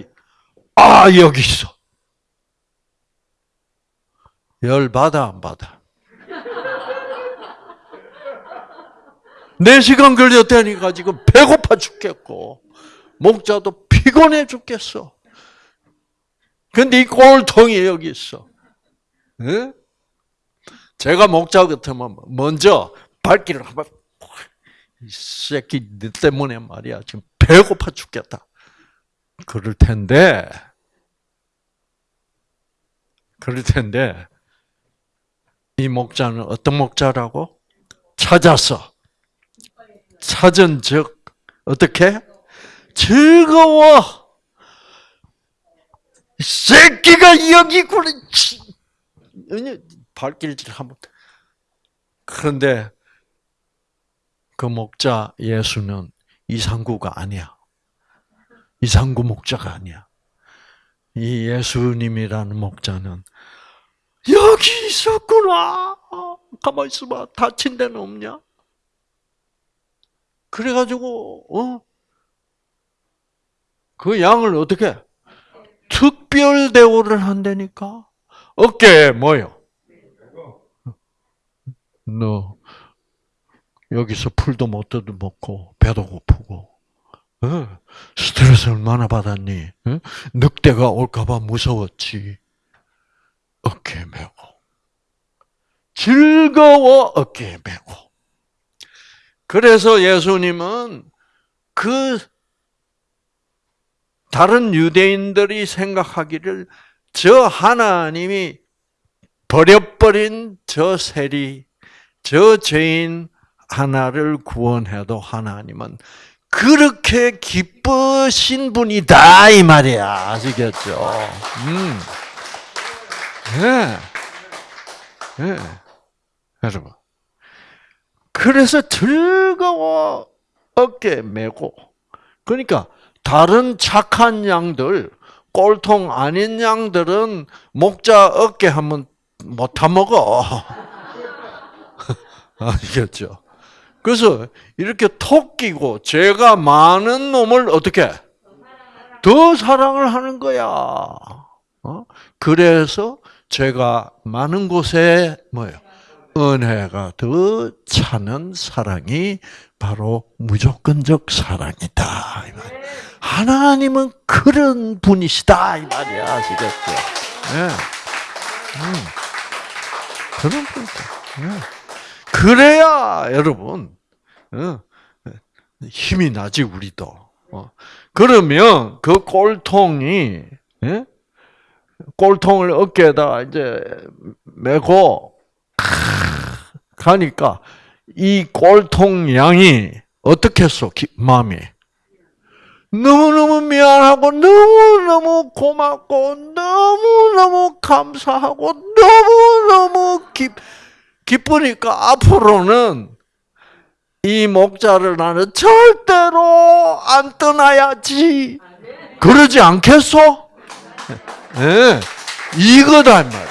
아, 여기 있어. 열 받아, 안 받아? 4시간 걸렸다니까 지금 배고파 죽겠고, 목자도 피곤해 죽겠어. 근데 이 꼴통이 여기 있어. 네? 제가 목자 같으면 먼저 발길을 한번 이 새끼 너 때문에 말이야 지금 배고파 죽겠다. 그럴 텐데 그럴 텐데 이 목자는 어떤 목자라고 찾았어. 찾은 즉 어떻게 즐거워. 새끼가 여기 있구나. 발길질 한번. 그런데 그 목자 예수는 이상구가 아니야. 이상구 목자가 아니야. 이 예수님이라는 목자는 여기 있었구나. 가만 있어봐. 다친 데는 없냐? 그래가지고 어? 그 양을 어떻게 특별 대우를 한다니까? 어깨에 뭐요? 너 여기서 풀도 못 뜯어먹고 배도 고프고 어? 스트레스 얼마나 받았니? 어? 늑대가 올까봐 무서웠지. 어깨에 메고 즐거워 어깨에 메고 그래서 예수님은 그 다른 유대인들이 생각하기를 저 하나님이 버려버린 저 세리, 저 죄인 하나를 구원해도 하나님은 그렇게 기쁘신 분이다 이 말이야. 아시겠죠? 음, 네, 네, 여러분. 그래서 즐거워 어깨 메고. 그러니까 다른 착한 양들 꼴통 아닌 양들은 목자 어깨 한번 못 타먹어. 아시겠죠? 그래서 이렇게 톡 끼고 죄가 많은 놈을 어떻게 더 사랑을 하는 거야. 어? 그래서 죄가 많은 곳에 뭐예요? 은혜가 더 차는 사랑이 바로 무조건적 사랑이다. 하나님은 그런 분이시다 이 말이야 아시겠죠? 네. 음. 그런 분이다. 네. 그래야 여러분 어, 힘이 나지 우리도. 어. 그러면 그 꼴통이 예? 꼴통을 어깨에다 이제 메고 가니까 이 꼴통 양이 어떻게 했어? 마음이 너무너무 미안하고 너무너무 고맙고 너무너무 감사하고 너무너무 기, 기쁘니까 앞으로는 이 목자를 나는 절대로 안 떠나야지. 그러지 않겠어? 네. 이거다 말이에요.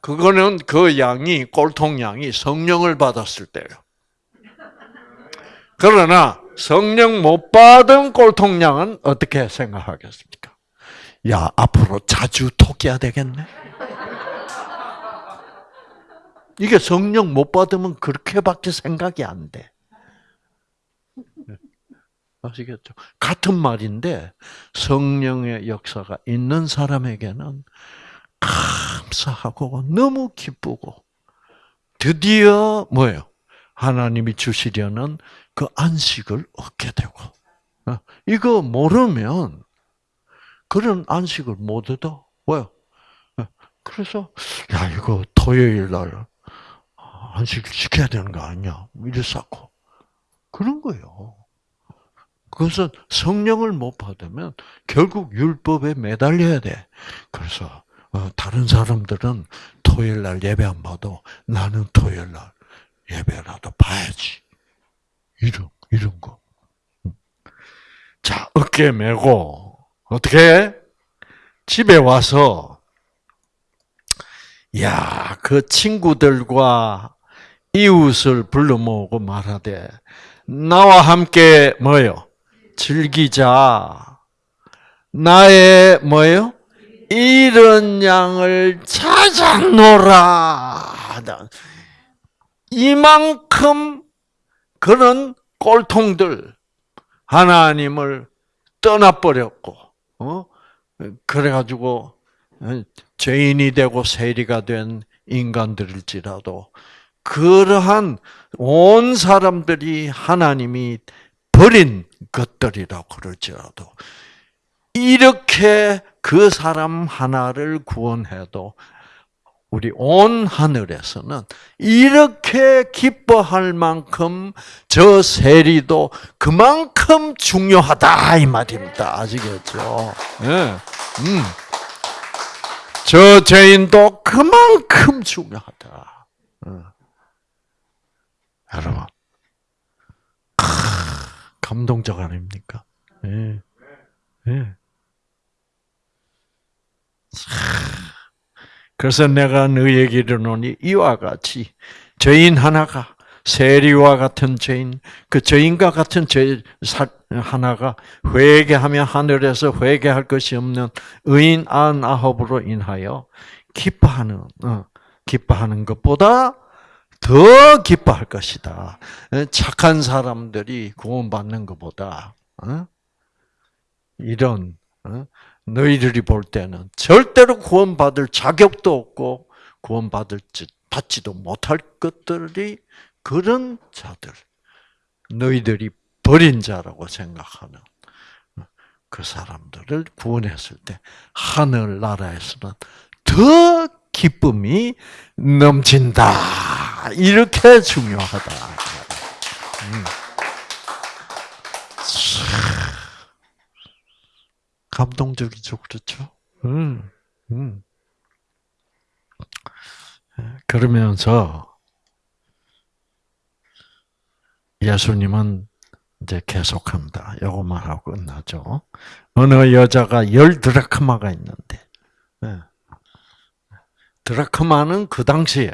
그거는 그 양이 꼴통 양이 성령을 받았을 때요. 그러나 성령 못 받은 꼴통 양은 어떻게 생각하겠습니까? 야 앞으로 자주 토끼야 되겠네. 이게 성령 못 받으면 그렇게밖에 생각이 안 돼. 아시겠죠? 같은 말인데 성령의 역사가 있는 사람에게는 감사하고 너무 기쁘고 드디어 뭐예요? 하나님이 주시려는 그 안식을 얻게 되고 어? 이거 모르면 그런 안식을 못 얻어. 왜요? 어? 그래서 야 이거 토요일 날 안식을 지켜야 되는 거 아니야? 이랬었고 그런 거예요. 그것은 성령을 못 받으면 결국 율법에 매달려야 돼. 그래서 어, 다른 사람들은 토요일 날 예배 안 봐도 나는 토요일 날 예배라도 봐야지. 이런 이런 거. 자 어깨 메고 어떻게 집에 와서 야 그 친구들과 이웃을 불러 모으고 말하되 나와 함께 뭐요? 즐기자. 나의 뭐예요? 이런 양을 찾아노라. 이만큼 그런 꼴통들 하나님을 떠나버렸고, 어? 그래가지고 죄인이 되고 세리가 된 인간들일지라도 그러한 온 사람들이 하나님이 버린 것들이라고 그럴지라도 이렇게 그 사람 하나를 구원해도 우리 온 하늘에서는 이렇게 기뻐할 만큼 저 세리도 그만큼 중요하다 이 말입니다. 아시겠죠? 네. 음. 저 죄인도 그만큼 중요하다. 어. 여러분, 감동적 아닙니까? 예. 예. 그래서 내가 너희에게 이르노니 이와 같이 죄인 하나가 세리와 같은 죄인, 그 죄인과 같은 죄 하나가 회개하며 하늘에서 회개할 것이 없는 의인 안 아홉으로 인하여 기뻐하는 어, 기뻐하는 것보다 더 기뻐할 것이다. 착한 사람들이 구원받는 것보다 어? 이런 어? 너희들이 볼 때는 절대로 구원받을 자격도 없고 구원받을 받지도 못할 것들이 그런 자들 너희들이 버린 자라고 생각하는 그 사람들을 구원했을 때 하늘 나라에서는 더 기쁨이 넘친다. 이렇게 중요하다. 감동적이죠, 그렇죠? 음, 음. 그러면서 예수님은 이제 계속합니다. 요것만 하고 끝나죠. 어느 여자가 열 드라크마가 있는데, 예. 드라크마는 그 당시에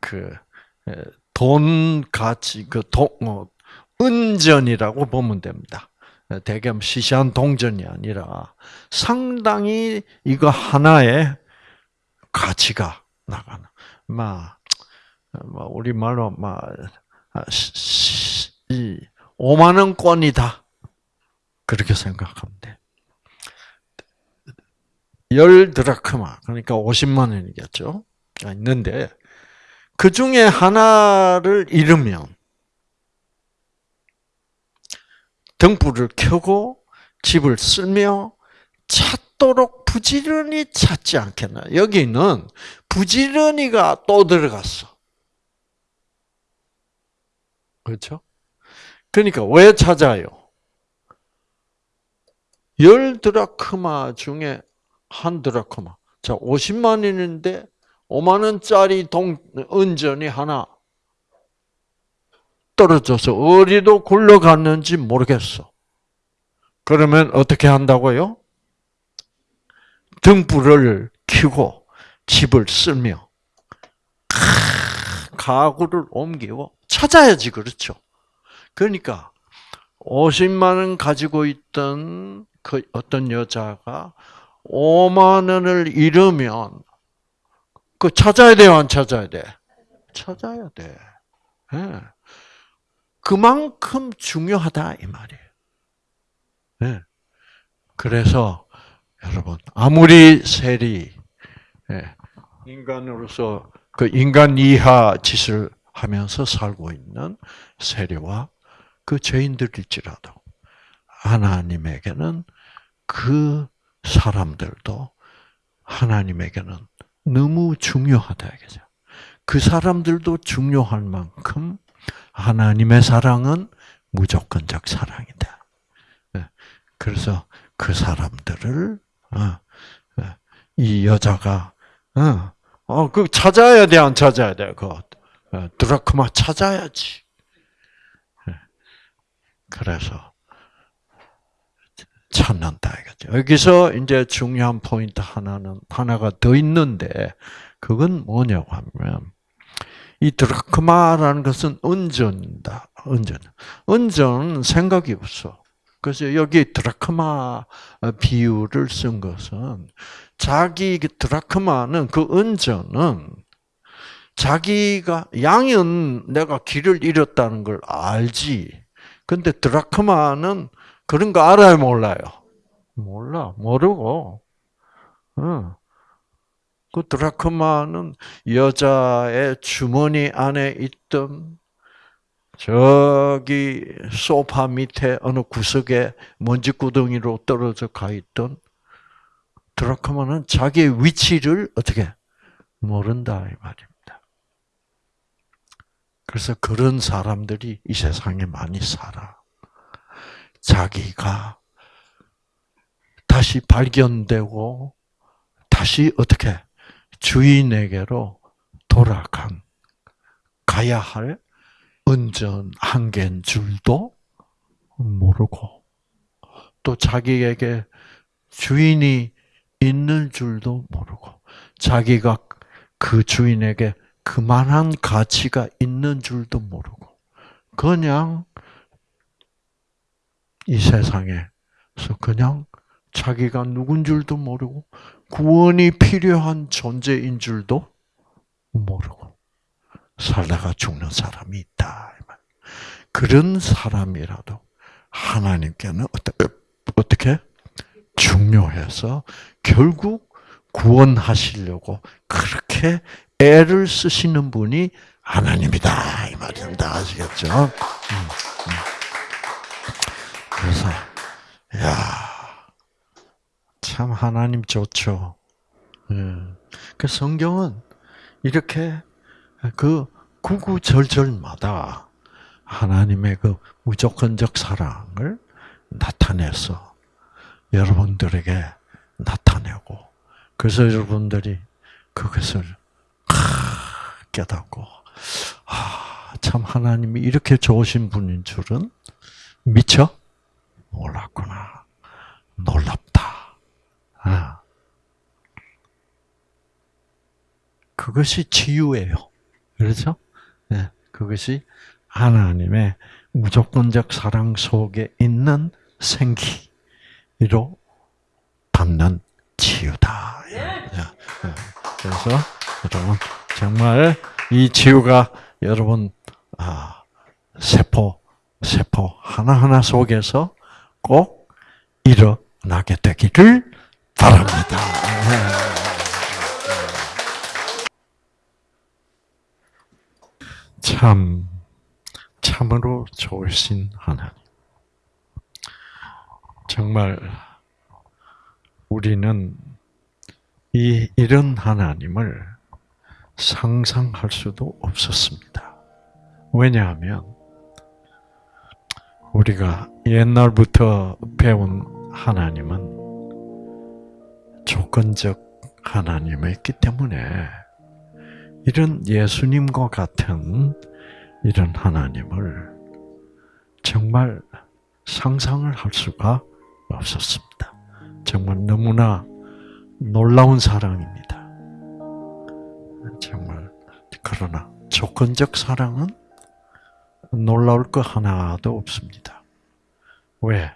그돈 가치 그돈 어, 은전이라고 보면 됩니다. 대겸 시시한 동전이 아니라 상당히 이거 하나의 가치가 나가는. 막 우리 말로 막 5만 원권이다. 그렇게 생각하면 돼. 열 드라크마 그러니까 50만 원이겠죠. 있는데 그 중에 하나를 잃으면 등불을 켜고 집을 쓸며 찾도록 부지런히 찾지 않겠나. 여기는 부지런히가 또 들어갔어. 그렇죠? 그러니까 왜 찾아요? 열 드라크마 중에 한 드라크마. 자, 50만 원인데 5만 원짜리 동 은전이 하나 떨어져서 어디로 굴러갔는지 모르겠어. 그러면 어떻게 한다고요? 등불을 켜고 집을 쓸며 가구를 옮기고 찾아야지 그렇죠. 그러니까 50만 원 가지고 있던 그 어떤 여자가 5만 원을 잃으면 그 찾아야 돼요, 안 찾아야 돼? 찾아야 돼. 예. 그만큼 중요하다 이 말이에요. 예. 그래서 여러분 아무리 세리 예, 인간으로서 그 인간 이하 짓을 하면서 살고 있는 세리와 그 죄인들일지라도 하나님에게는 그 사람들도 하나님에게는 너무 중요하다 이거죠. 그 사람들도 중요할 만큼 하나님의 사랑은 무조건적 사랑이다. 예, 그래서 그 사람들을 어, 어, 이 여자가 어, 그 찾아야 돼, 안 찾아야 돼, 그 드라크마 찾아야지. 예, 그래서 찾는다 이거죠. 여기서 이제 중요한 포인트 하나는 하나가 더 있는데 그건 뭐냐고 하면 이 드라크마라는 것은 은전이다. 은전. 은전은 생각이 없어. 그래서 여기 드라크마 비유를 쓴 것은 자기 드라크마는 그 은전은 자기가 양은 내가 길을 잃었다는 걸 알지. 근데 드라크마는 그런 거 알아요, 몰라요? 몰라, 모르고. 어. 그 드라크마는 여자의 주머니 안에 있던 저기 소파 밑에 어느 구석에 먼지 구덩이로 떨어져 가 있던 드라크마는 자기의 위치를 어떻게 모른다 이 말입니다. 그래서 그런 사람들이 이 세상에 많이 살아. 자기가 다시 발견되고 다시 어떻게 주인에게로 돌아간 가야 할 은전 한 개인 줄도 모르고 또 자기에게 주인이 있는 줄도 모르고 자기가 그 주인에게 그만한 가치가 있는 줄도 모르고 그냥 이 세상에서 그냥 자기가 누군 줄도 모르고 구원이 필요한 존재인 줄도 모르고 살다가 죽는 사람이 있다. 그런 사람이라도 하나님께는 어떻게 중요해서 결국 구원하시려고 그렇게 애를 쓰시는 분이 하나님이다 이 말입니다. 아시겠죠? 음, 음. 그래서 야. 참 하나님 좋죠. 예. 그 성경은 이렇게 그 구구절절마다 하나님의 그 무조건적 사랑을 나타내서 여러분들에게 나타내고 그래서 여러분들이 그것을 깨닫고 아, 참 하나님이 이렇게 좋으신 분인 줄은 미처 몰랐구나. 놀랍다. 아. 그것이 치유예요. 그렇죠? 네, 그것이 하나님의 무조건적 사랑 속에 있는 생기로 받는 치유다. 예, 예. 그래서 여러분 정말 이 치유가 여러분 아, 세포 세포 하나 하나 속에서 꼭 일어나게 되기를 바랍니다. 참, 참으로 좋으신 하나님. 정말 우리는 이 이런 하나님을 상상할 수도 없었습니다. 왜냐하면 우리가 옛날부터 배운 하나님은 조건적 하나님이었기 때문에 이런 예수님과 같은 이런 하나님을 정말 상상을 할 수가 없었습니다. 정말 너무나 놀라운 사랑입니다. 정말 그러나 조건적 사랑은 놀라울 거 하나도 없습니다. 왜?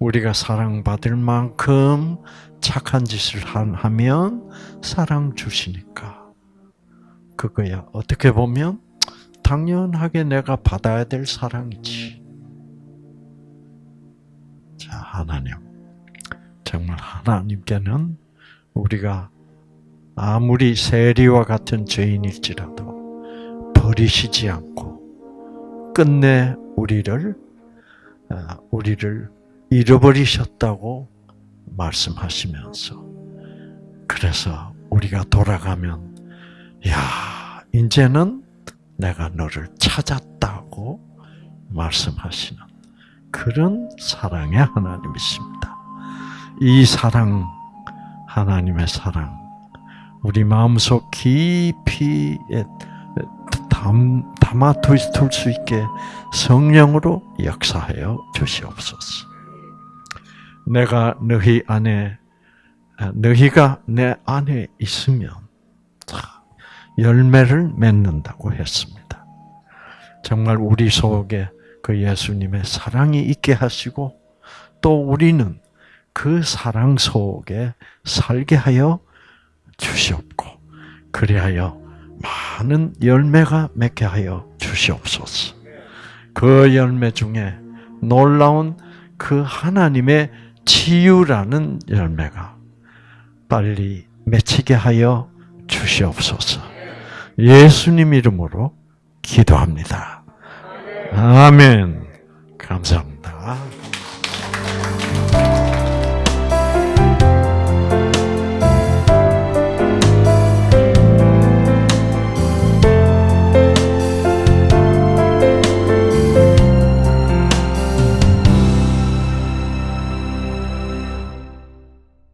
우리가 사랑받을 만큼 착한 짓을 하면 사랑 주시니까. 그거야. 어떻게 보면 당연하게 내가 받아야 될 사랑이지. 자, 하나님. 정말 하나님께는 우리가 아무리 세리와 같은 죄인일지라도 버리시지 않고 끝내 우리를 아, 우리를 잃어버리셨다고 말씀하시면서 그래서 우리가 돌아가면 야 이제는 내가 너를 찾았다고 말씀하시는 그런 사랑의 하나님이십니다. 이 사랑 하나님의 사랑 우리 마음속 깊이 담, 담아둘 수 있게 성령으로 역사하여 주시옵소서. 내가 너희 안에 너희가 내 안에 있으면 열매를 맺는다고 했습니다. 정말 우리 속에 그 예수님의 사랑이 있게 하시고 또 우리는 그 사랑 속에 살게 하여 주시옵고 그리하여 많은 열매가 맺게 하여 주시옵소서. 그 열매 중에 놀라운 그 하나님의 치유라는 열매가 빨리 맺히게 하여 주시옵소서. 예수님 이름으로 기도합니다. 아멘. 감사합니다.